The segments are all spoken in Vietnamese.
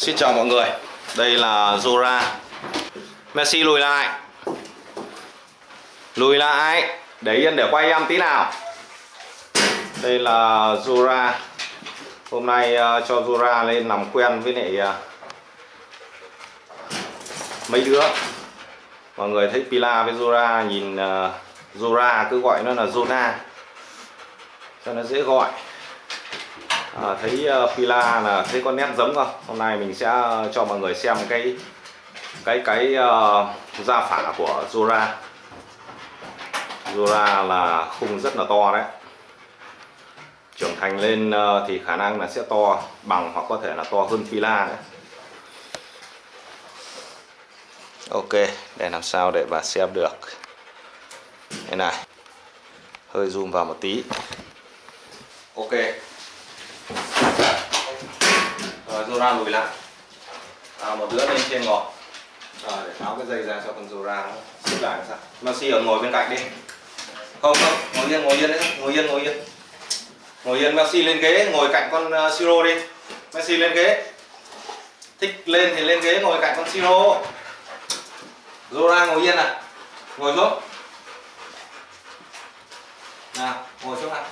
Xin chào mọi người Đây là Zora. Messi lùi lại. Lùi lại Để yên để quay em tí nào. Đây là Zora. Hôm nay uh, cho Zora lên làm quen với lại uh, Mấy đứa. Mọi người thấy Pila với Zora nhìn uh, Zora cứ gọi nó là Zona. Cho nó dễ gọi à, thấy uh, Pila là thấy con nét giống không? Hôm nay mình sẽ ờ, cho mọi người xem cái cái cái uh, da phả của Zora. Zora là khung rất là to đấy. Trưởng thành lên uh, thì khả năng là sẽ to bằng hoặc có thể là to hơn Pila đấy. Ok để làm sao để bà xem được. Thế này hơi zoom vào một tí. Ok. Ra Zora lùi lại. À, một đứa lên trên ngồi à, để tháo cái dây ra cho con Zora nó xích lại sao? Messi ở ngồi bên cạnh đi. Không không ngồi yên ngồi yên đấy ngồi yên ngồi yên. Ngồi yên Messi lên ghế ngồi cạnh con à, uh, Siro đi. Messi lên ghế. Thích lên thì lên ghế ngồi cạnh con Siro Zora ngồi yên à ngồi xuống. Nào ngồi xuống nào.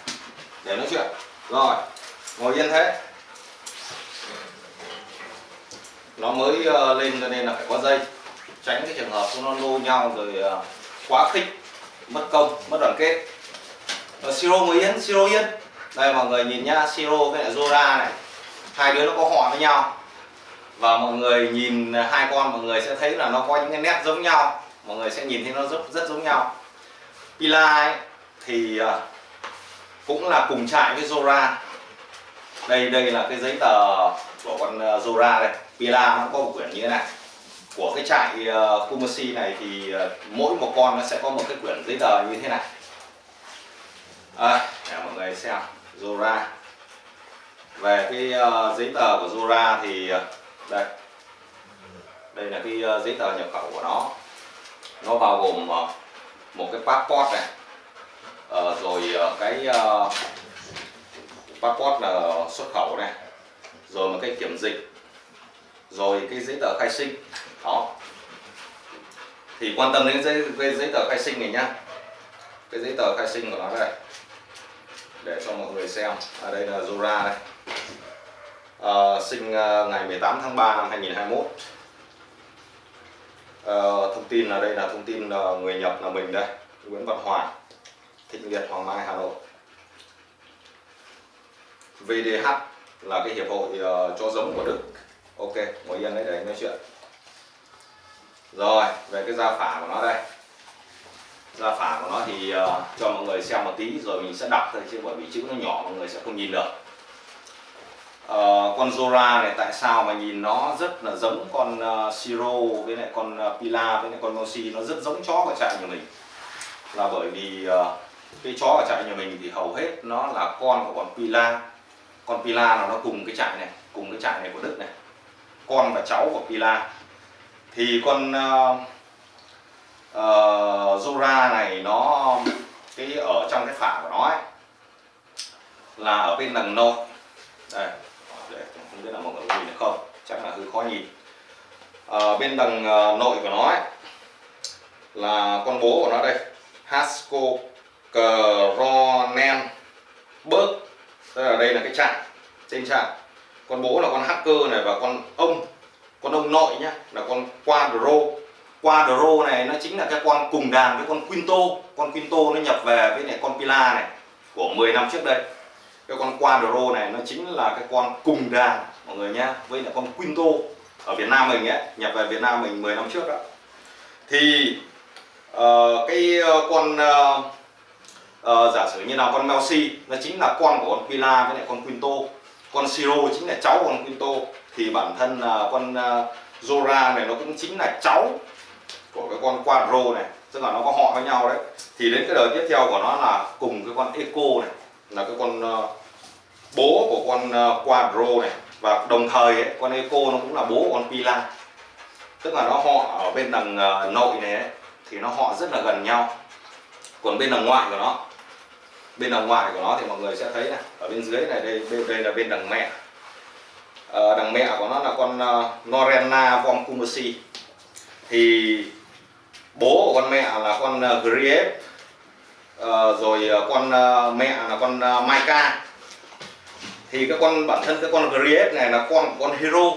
Để nói chuyện. Rồi ngồi yên thế. Nó mới ờ, lên cho nên là phải có dây. Tránh cái trường hợp nó lô nhau rồi ờ, quá khích mất công mất đoàn kết. Uh, siro mới yên siro yên. Đây mọi người nhìn nhá siro với lại zora này. Hai đứa nó có họ với nhau. Và mọi người nhìn hai con mọi người sẽ thấy là nó có những cái nét giống nhau. Mọi người sẽ nhìn thấy nó rất rất giống nhau. Pila ấy, thì ờ, cũng là cùng trại với zora. Đây đây là cái giấy tờ của con zora đây. Pila nó có một quyển như thế này. Của cái trại ờ, uh, Kumasi này thì uh, mỗi một con nó sẽ có một cái quyển giấy tờ như thế này. À, để mọi người xem. Zora. Về cái uh, giấy tờ của Zora thì uh, đây. Đây là cái uh, giấy tờ nhập khẩu của nó. Nó bao gồm uh, một cái passport này. Uh, rồi uh, cái uh, passport là xuất khẩu này. Rồi một cái kiểm dịch rồi cái giấy tờ khai sinh. Đó. Thì quan tâm đến giấy cái giấy tờ khai sinh này nhá. Cái giấy tờ khai sinh của nó đây. Để cho mọi người xem. Ở đây là Zora đây. À, sinh ờ, ngày 18 tháng 3 năm 2021 à, ờ, thông tin là đây là thông tin là người nhập là mình đây. Nguyễn Văn Hoàng Thịnh Liệt Hoàng Mai Hà Nội. VDH là cái hiệp hội uh, cho giống của Đức ok ngồi yên đấy để anh nói chuyện. Rồi về cái da phả của nó đây. Da phả của nó thì uh, cho mọi người xem một tí rồi mình sẽ đọc thôi chứ bởi vì chữ nó nhỏ mọi người sẽ không nhìn được. Uh, con Zora này tại sao mà nhìn nó rất là giống con ờ, uh, Siro với lại con uh, Pila với lại con Moshi? Nó rất giống chó của trại nhà mình. Là bởi vì uh, cái chó ở trại nhà mình thì hầu hết nó là con của con Pila. Con Pila là nó cùng cái trại này cùng cái trại này của Đức này con và cháu của Pila. Thì con uh, uh, Zora này nó cái ở trong cái phả của nó ấy, là ở bên đằng nội. Đây để không biết là mọi người có nhìn được không chắc là hơi khó nhìn. Ở bên đằng uh, nội của nó ấy, là con bố của nó đây Hasco Kronen Berg tức là đây là cái trạng trên trạng con bố là con hacker này và con ông con ông nội nhá là con quadro. Quadro này nó chính là cái con cùng đàn với con quinto. Con quinto nó nhập về với lại con pila này của 10 năm trước đây. Cái con quadro này nó chính là cái con cùng đàn mọi người nhá với lại con quinto ở Việt Nam mình ấy nhập về Việt Nam mình 10 năm trước đó. Thì uh, cái uh, con uh, uh, giả sử như là con Melsi nó chính là con của con Pila với lại con Quinto con Siro chính là cháu con Quinto. Thì bản thân uh, con uh, Zora này nó cũng chính là cháu của cái con Quadro này. Tức là nó có họ với nhau đấy. Thì đến cái đời tiếp theo của nó là cùng cái con Eco này là cái con uh, bố của con uh, Quadro này. Và đồng thời ấy, con Eco nó cũng là bố của con Pila. Tức là nó họ ở bên đằng uh, nội này ấy, thì nó họ rất là gần nhau. Còn bên đằng ngoại của nó bên đằng ngoài của nó thì mọi người sẽ thấy này ở bên dưới này đây bên đây là bên đằng mẹ. Uh, đằng mẹ của nó là con uh, Norena von thì bố của con mẹ là con ờ, uh, Grief uh, rồi uh, con uh, mẹ là con uh, Maika. Thì cái con bản thân cái con Grief này là con con Hero.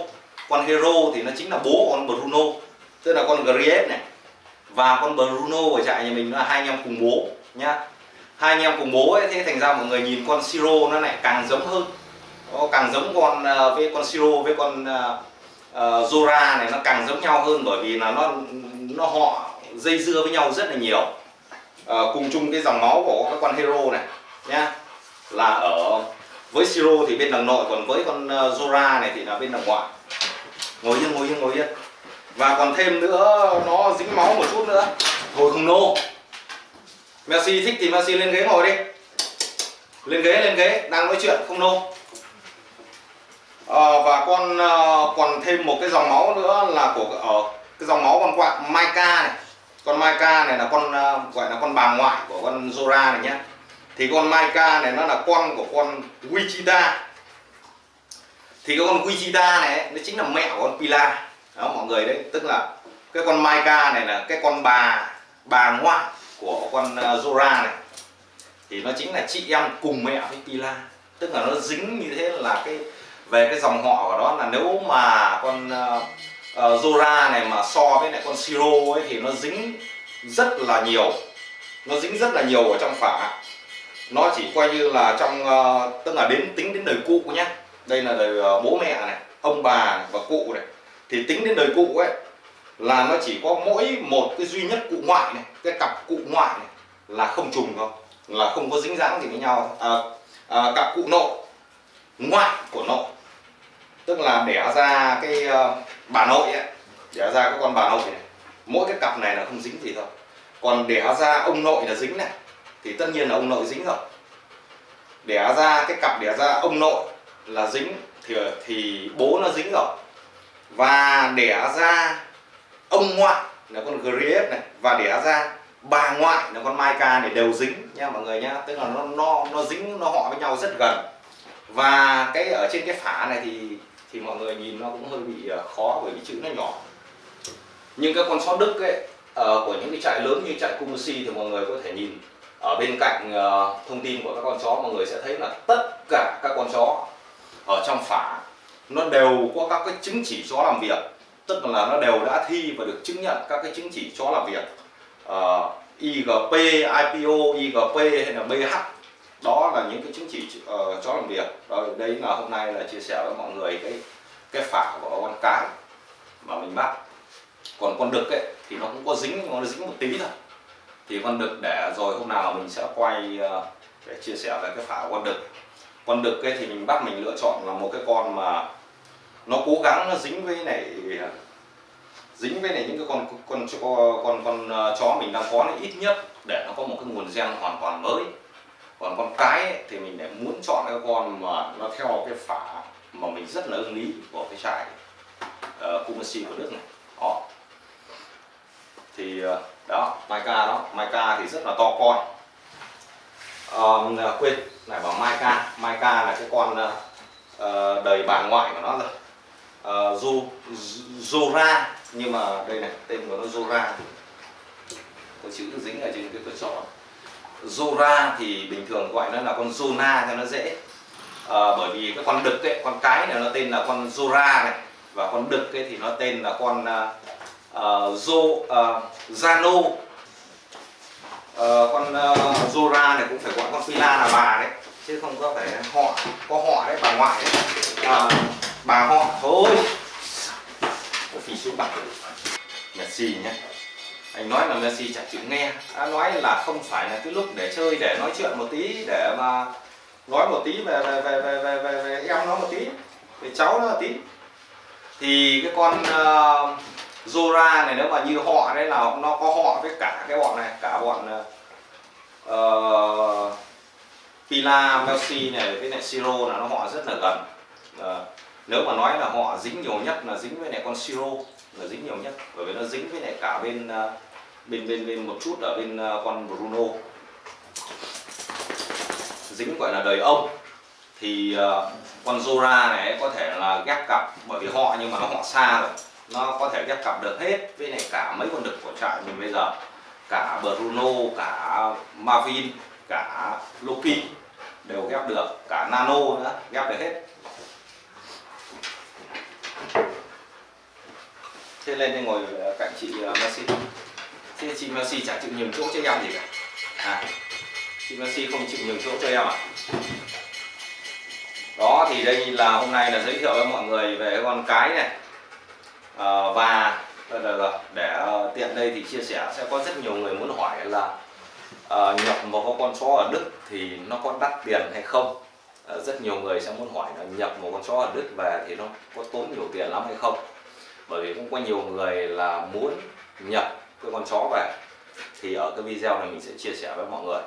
Con Hero thì nó chính là bố của con Bruno tức là con Grief này. Và con Bruno ở trại nhà mình là hai anh em cùng bố nhá hai anh em cùng bố ấy thế thành ra mọi người nhìn con Siro nó lại càng giống hơn. Nó càng giống con à, với con Siro với con uh, uh, Zora này nó càng giống nhau hơn bởi vì là nó nó họ dây dưa với nhau rất là nhiều. Uh, cùng chung cái dòng máu của các con Hero này nhá. Là ở với Siro thì bên đằng nội còn với con uh, Zora này thì là bên đằng ngoại. Ngồi yên ngồi yên ngồi yên. Và còn thêm nữa nó dính máu một chút nữa. Thôi không nô. Messi thích thì Messi lên ghế ngồi đi. Lên ghế lên ghế đang nói chuyện không nô. À, và con à, còn thêm một cái dòng máu nữa là của ở cái dòng máu con quạ Maika này. Con Maika này là con à, gọi là con bà ngoại của con Zora này nhé thì con Maika này nó là con của con Wichita. Thì cái con Wichita này nó chính là mẹ của con Pila đó mọi người đấy. Tức là cái con Maika này là cái con bà bà ngoại của con à, Zora này thì nó chính là chị em cùng mẹ với Pila. Tức là nó dính như thế là cái về cái dòng họ của nó là nếu mà con uh, uh, Zora này mà so với lại con Siro ấy thì nó dính rất là nhiều. Nó dính rất là nhiều ở trong phả. Nó chỉ coi như là trong uh, tức là đến tính đến đời cụ nhé đây là đời uh, bố mẹ này ông bà và cụ này. Thì tính đến đời cụ ấy là nó chỉ có mỗi một cái duy nhất cụ ngoại này cái cặp cụ ngoại này là không trùng thôi, là không có dính dáng gì với nhau. À, à, cặp cụ nội ngoại của nội. Tức là đẻ ra cái uh, bà nội ấy đẻ ra cái con bà nội này. Mỗi cái cặp này là không dính gì thôi. Còn đẻ ra ông nội là dính này thì tất nhiên là ông nội dính rồi. Đẻ ra cái cặp đẻ ra ông nội là dính thì thì bố nó dính rồi. Và đẻ ra ông ngoại là con Grief này và đẻ ra bà ngoại là con Maika này đều dính nha mọi người nhá tức là nó nó nó dính nó họ với nhau rất gần. Và cái ở trên cái phả này thì thì mọi người nhìn nó cũng hơi bị ờ, khó bởi vì chữ nó nhỏ. Nhưng các con sót đức ấy uh, của những cái trại lớn như trại Kumusi thì mọi người có thể nhìn. Ở bên cạnh uh, thông tin của các con chó mọi người sẽ thấy là tất cả các con chó ở trong phả nó đều có các cái chứng chỉ chó làm việc tức là nó đều đã thi và được chứng nhận các cái chứng chỉ cho làm việc. Ờ, uh, IGP, IPO, IGP hay là BH đó là những cái chứng chỉ uh, cho làm việc. Rồi đây là hôm nay là chia sẻ với mọi người cái cái phả của con cái mà mình bắt. Còn con đực ấy thì nó cũng có dính nó dính một tí thôi. Thì con đực để rồi hôm nào mình sẽ quay uh, để chia sẻ về cái phả của con đực. Con đực ấy thì mình bắt mình lựa chọn là một cái con mà nó cố gắng nó dính với này dính với này những cái con con con con, con chó mình đang có này ít nhất để nó có một cái nguồn gen hoàn toàn mới. Còn con cái ấy, thì mình lại muốn chọn cái con mà nó theo cái phả mà mình rất là ưng ý của cái trại uh, Kumasi của Đức này. Đó. Thì uh, đó Maika đó. Maika thì rất là to con. Um, quên này bảo Maika. Maika là cái con uh, đời bà ngoại của nó rồi uh, Zora nhưng mà đây này tên của nó Zora. Có chữ dính ở trên cái cửa sổ Zora thì bình thường gọi nó là con Zona cho nó dễ. À, bởi vì cái con đực ấy, con cái này nó tên là con Zora này. Và con đực ấy thì nó tên là con uh, Zo uh, Zano. Uh, con uh, Zora này cũng phải gọi con Phila là bà đấy chứ không có phải họ có họ đấy bà ngoại đấy. À, bà họ. Thôi. Phí xuống bạc Messi nhé anh nói là Messi chả chịu nghe. Anh nói là không phải là cái lúc để chơi để nói chuyện một tí để mà nói một tí về về về về về, về, về em nó một tí về cháu nó một tí. Thì cái con ờ, uh, Zora này nếu mà như họ đấy là nó có họ với cả cái bọn này cả bọn uh, Pila, Messi này với lại Siro là nó họ rất là gần. Uh, nếu mà nói là họ dính nhiều nhất là dính với lại con Siro, là dính nhiều nhất, bởi vì nó dính với lại cả bên à, bên bên bên một chút ở bên à, con Bruno. Dính gọi là đời ông, thì à, con Zora này có thể là ghép cặp, bởi vì họ, nhưng mà nó họ xa rồi. Nó có thể ghép cặp được hết với này cả mấy con đực của trại mình bây giờ. Cả Bruno, cả Marvin, cả Loki đều ghép được, cả Nano nữa, ghép được hết. Thế lên đây ngồi ờ, cạnh chị uh, Messi. Thế chị Messi chả chịu nhường chỗ cho em gì cả. À chị Messi không chịu nhường chỗ cho em à? Đó thì đây là hôm nay là giới thiệu với mọi người về con cái này. À, và để tiện đây thì chia sẻ sẽ có rất nhiều người muốn hỏi là à, nhập một con chó ở Đức thì nó có đắt tiền hay không? À, rất nhiều người sẽ muốn hỏi là nhập một con chó ở Đức về thì nó có tốn nhiều tiền lắm hay không? Bởi vì cũng có nhiều người là muốn nhập cái con chó về, thì ở cái video này mình sẽ chia sẻ với mọi người.